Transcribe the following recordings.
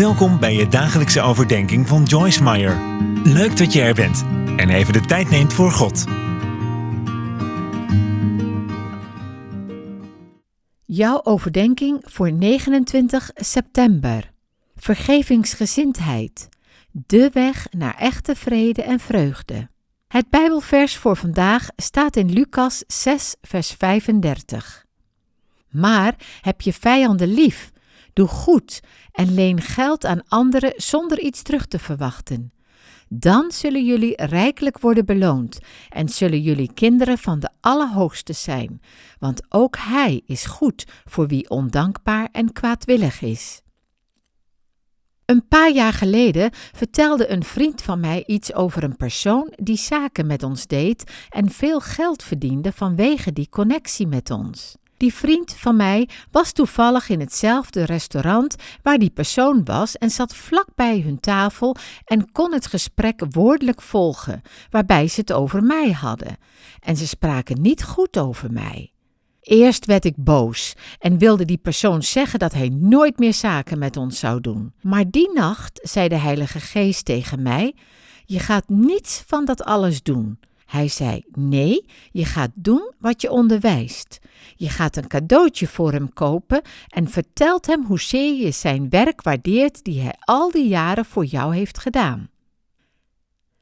Welkom bij je dagelijkse overdenking van Joyce Meyer. Leuk dat je er bent en even de tijd neemt voor God. Jouw overdenking voor 29 september. Vergevingsgezindheid. De weg naar echte vrede en vreugde. Het Bijbelvers voor vandaag staat in Lucas 6, vers 35. Maar heb je vijanden lief, doe goed en leen geld aan anderen zonder iets terug te verwachten. Dan zullen jullie rijkelijk worden beloond en zullen jullie kinderen van de Allerhoogste zijn, want ook Hij is goed voor wie ondankbaar en kwaadwillig is. Een paar jaar geleden vertelde een vriend van mij iets over een persoon die zaken met ons deed en veel geld verdiende vanwege die connectie met ons. Die vriend van mij was toevallig in hetzelfde restaurant waar die persoon was en zat vlak bij hun tafel en kon het gesprek woordelijk volgen, waarbij ze het over mij hadden. En ze spraken niet goed over mij. Eerst werd ik boos en wilde die persoon zeggen dat hij nooit meer zaken met ons zou doen. Maar die nacht zei de Heilige Geest tegen mij: Je gaat niets van dat alles doen. Hij zei: Nee, je gaat doen wat je onderwijst. Je gaat een cadeautje voor hem kopen en vertelt hem hoezeer je zijn werk waardeert die hij al die jaren voor jou heeft gedaan.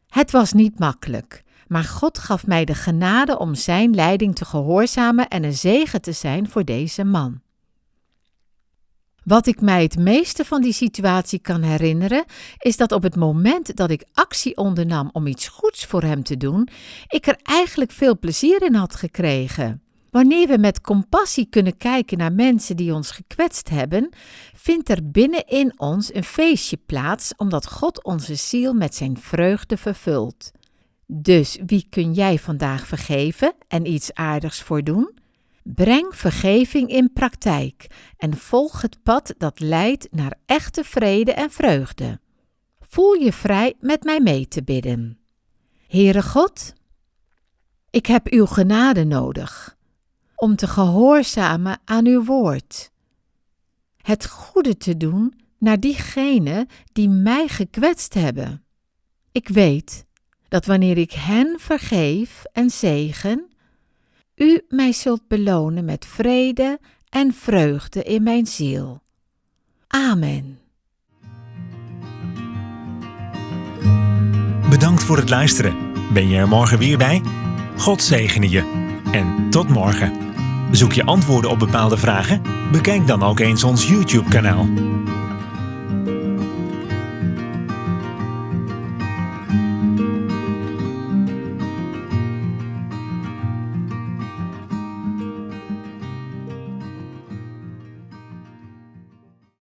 Het was niet makkelijk, maar God gaf mij de genade om zijn leiding te gehoorzamen en een zegen te zijn voor deze man. Wat ik mij het meeste van die situatie kan herinneren, is dat op het moment dat ik actie ondernam om iets goeds voor hem te doen, ik er eigenlijk veel plezier in had gekregen. Wanneer we met compassie kunnen kijken naar mensen die ons gekwetst hebben, vindt er binnenin ons een feestje plaats, omdat God onze ziel met zijn vreugde vervult. Dus wie kun jij vandaag vergeven en iets aardigs voor doen? Breng vergeving in praktijk en volg het pad dat leidt naar echte vrede en vreugde. Voel je vrij met mij mee te bidden. Heere God, ik heb uw genade nodig om te gehoorzamen aan uw woord. Het goede te doen naar diegenen die mij gekwetst hebben. Ik weet dat wanneer ik hen vergeef en zegen, u mij zult belonen met vrede en vreugde in mijn ziel. Amen. Bedankt voor het luisteren. Ben je er morgen weer bij? God zegene je. En tot morgen. Zoek je antwoorden op bepaalde vragen? Bekijk dan ook eens ons YouTube-kanaal.